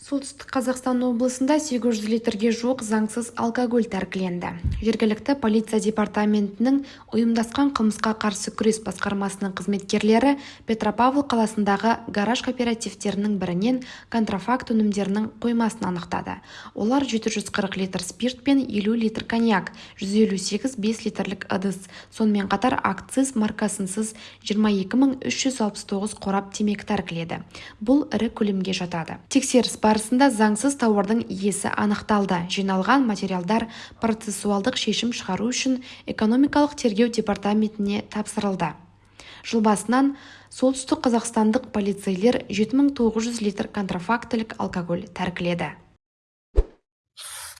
солтүстік қазақстан облысында сегіз жүз литрге жуық заңсыз алкоголь тәркіленді. Жергілікті полиция департаментінің ұйымдасқан қылмысқа қарсы күрес басқармасының қызметкерлері петропавл қаласындағы гараж кооперативтерінің бірінен контрафакт өнімдерінің қоймасын анықтады. Олар жеті жүз қырық литр спирт пен елу литр коньяк жүз елу сегіз бес литрлік ыдыс. Сонымен қатар акциз маркасынсыз жиырма екі мың үш жүз алпыс тоғыз қорап темекі тәркіледі. Бұл ірі көлемге жатады. Тексеріс барысында заңсыз тауардың иесі анықталды. Жиналған материалдар процессуалдық шешім шығару үшін экономикалық тергеу департаментіне тапсырылды. Жыл басынан солтүстік қазақстандық полицейлер жеті мың тоғыз жүз литр контрафактілік алкоголь тәркіледі.